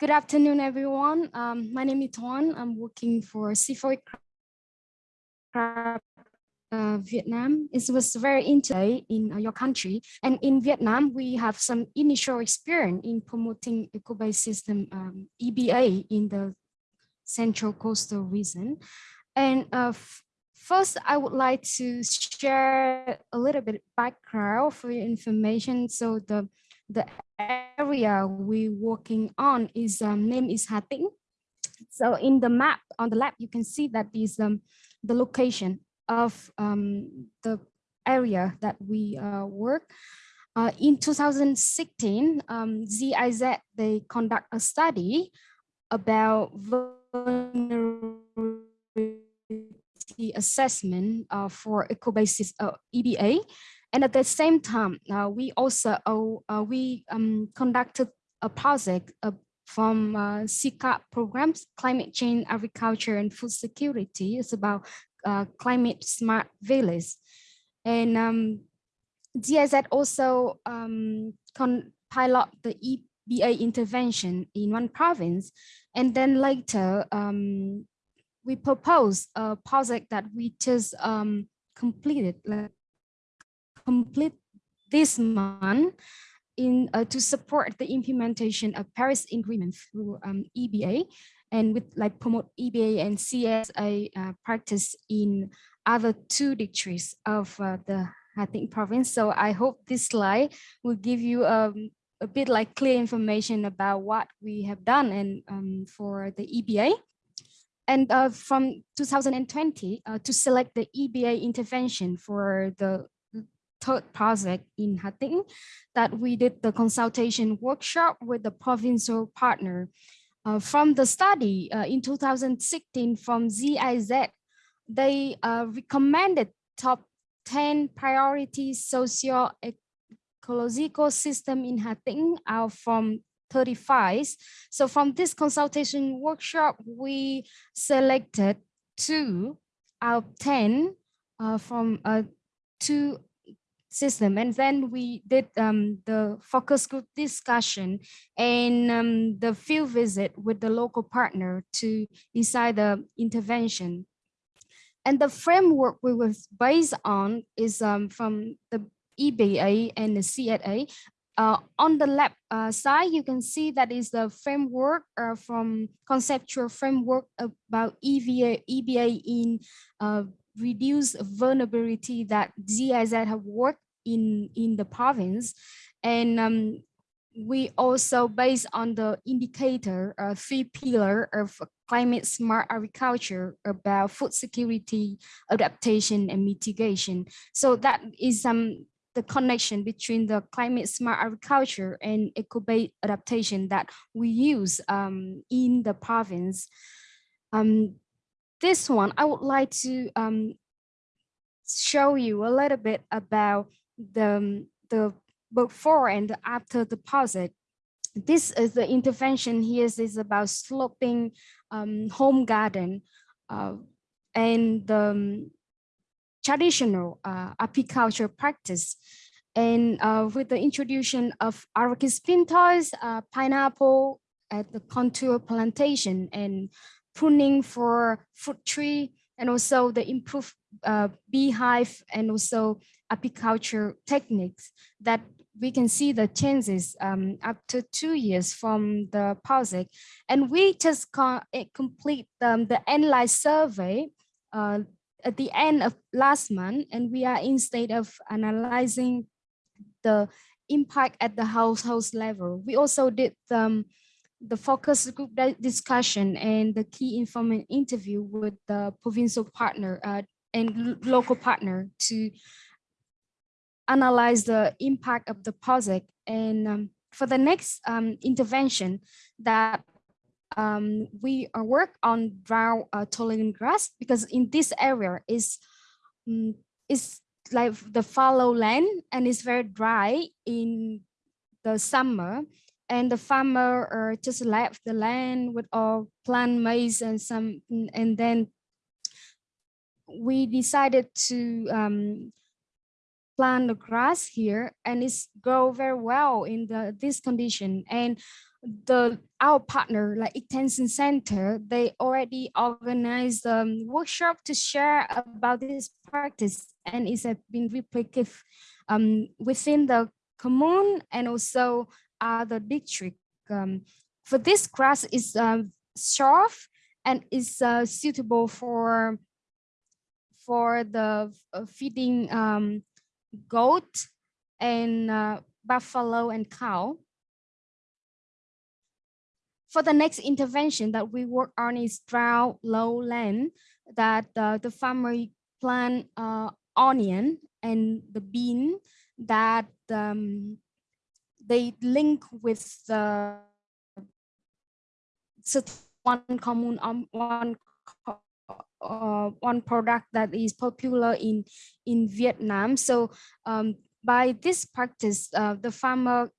Good afternoon, everyone. Um, my name is Tuan. I'm working for C4 uh, Vietnam. It was very interesting in uh, your country. And in Vietnam, we have some initial experience in promoting eco-based system um, EBA in the central coastal region. And uh, first, I would like to share a little bit background for your information. So the, the area we're working on is um, name is Hà Tĩnh. So in the map on the left, you can see that is um, the location of um, the area that we uh, work. Uh, in 2016, um, GIZ, they conduct a study about vulnerability assessment uh, for eco-basis uh, EBA. And at the same time, uh, we also uh, we um, conducted a project uh, from uh, programs, climate change, agriculture, and food security. It's about uh, climate smart village. And um, GIZ also um, pilot the EBA intervention in one province. And then later, um, we proposed a project that we just um, completed, complete this month in uh, to support the implementation of Paris Agreement through um, EBA and with like promote EBA and CSA uh, practice in other two districts of uh, the Hà Tĩnh province. So I hope this slide will give you um, a bit like clear information about what we have done and um, for the EBA. And uh, from 2020 uh, to select the EBA intervention for the third project in Hà Tĩnh that we did the consultation workshop with the provincial partner uh, from the study uh, in 2016 from GIZ, they uh, recommended top 10 priority socio-ecological system in Hà Tĩnh out from 35. So from this consultation workshop, we selected two out of 10 uh, from uh, two system. And then we did um, the focus group discussion and um, the field visit with the local partner to decide the intervention. And the framework we was based on is um, from the EBA and the CSA. Uh, on the left uh, side, you can see that is the framework uh, from conceptual framework about EVA, EBA in uh, reduce vulnerability that GIZ have worked in, in the province. And um, we also based on the indicator, uh, three pillar of climate smart agriculture about food security, adaptation and mitigation. So that is um, the connection between the climate smart agriculture and eco-based adaptation that we use um, in the province. Um, this one, I would like to um, show you a little bit about the, the before and after deposit. This is the intervention here is about sloping um, home garden uh, and the um, traditional uh, apiculture practice. And uh, with the introduction of Arachis pintoi, uh, pineapple at the contour plantation and pruning for fruit tree, and also the improved uh, beehive and also apiculture techniques that we can see the changes um, up to two years from the project. And we just eh, complete um, the analyze survey uh, at the end of last month, and we are in state of analyzing the impact at the household level. We also did um, the focus group discussion and the key informant interview with the provincial partner uh, and local partner to analyze the impact of the project. And um, for the next um, intervention that um, we work on drought uh, tolerant grass because in this area is um, is like the fallow land and it's very dry in the summer and the farmer uh, just left the land with all plant maize and some and then we decided to um, plant the grass here and it's grow very well in the this condition. And the our partner like extension center they already organized a um, workshop to share about this practice and it's been replicated um, within the commune and also other district um, for this grass is um, soft and is uh, suitable for for the uh, feeding um, goat and uh, buffalo and cow. For the next intervention that we work on is drought low land that uh, the farmer plant uh, onion and the bean that um, they link with the one common um, one uh, one product that is popular in in Vietnam. So um, by this practice, uh, the farmer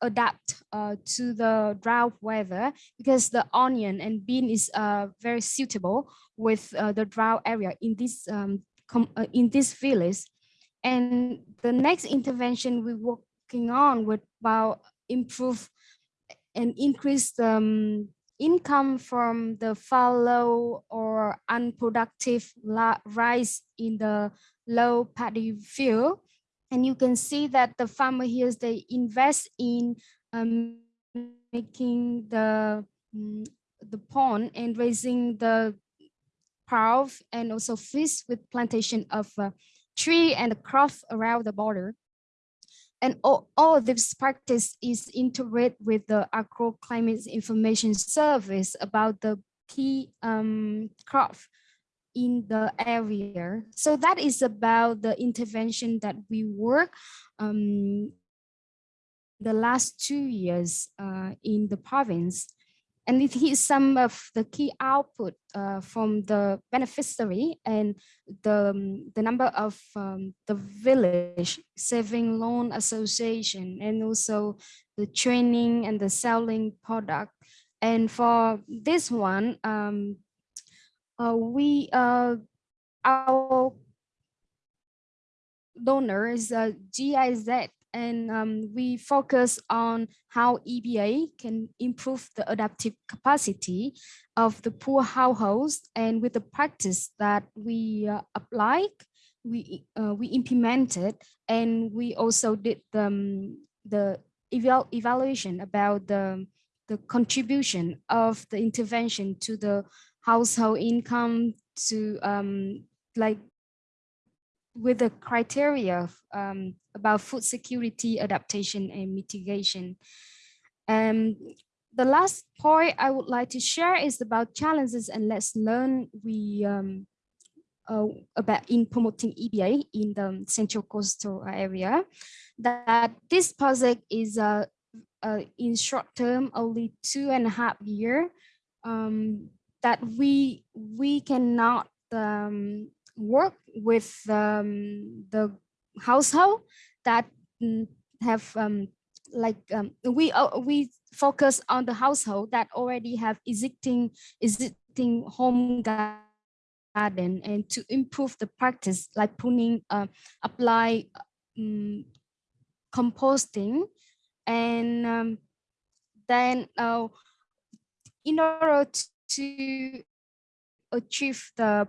adapt uh, to the drought weather because the onion and bean is uh, very suitable with uh, the drought area in this um, uh, in this village. And the next intervention we're working on would about improve and increase um, income from the fallow or unproductive rice in the low paddy field. And you can see that the farmer here, they invest in um, making the, um, the pond and raising the trout and also fish with plantation of uh, tree and the crop around the border. And all, all this practice is integrated with the agroclimate information service about the key um, crop in the area. So that is about the intervention that we work um, the last two years uh, in the province. And it is some of the key output uh, from the beneficiary and the, um, the number of um, the village saving loan association and also the training and the selling product. And for this one, um, uh, we uh, our donor is a GIZ and um, we focus on how EBA can improve the adaptive capacity of the poor households and with the practice that we uh, applied, we, uh, we implemented and we also did the, um, the eval evaluation about the, the contribution of the intervention to the household income to um, like with the criteria um, about food security, adaptation, and mitigation. Um, the last point I would like to share is about challenges and let's learn we um, uh, about in promoting EBA in the central coastal area. That this project is uh, uh, in short term only two and a half year. Um, that we we cannot um, work with um, the household that mm, have um, like um, we uh, we focus on the household that already have existing existing home garden and to improve the practice like pruning uh, apply um, composting and um, then uh, in order to achieve the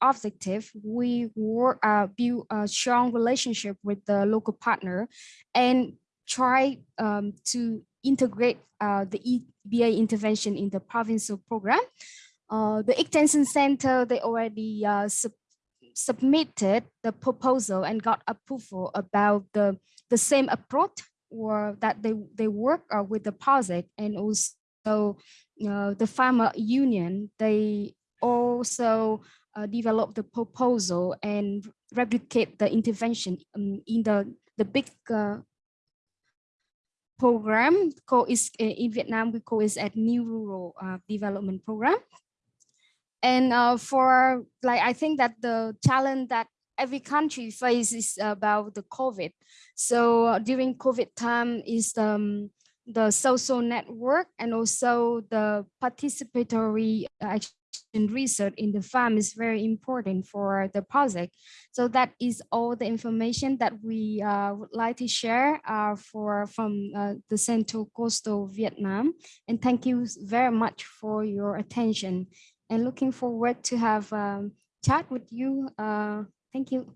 objective, we work, uh, build a strong relationship with the local partner and try um, to integrate uh, the EBA intervention in the provincial program. Uh, the extension center, they already uh, sub submitted the proposal and got approval about the, the same approach or that they, they work uh, with the project and also uh, the farmer union, they also uh, develop the proposal and replicate the intervention um, in the, the big uh, program called is uh, in Vietnam we call it at new rural uh, development program. And uh, for like I think that the challenge that every country faces about the COVID. So uh, during COVID time is um, the social network and also the participatory research in the farm is very important for the project. So that is all the information that we uh, would like to share uh, for from uh, the Central Coastal Vietnam. And thank you very much for your attention and looking forward to have um, chat with you. Uh, thank you.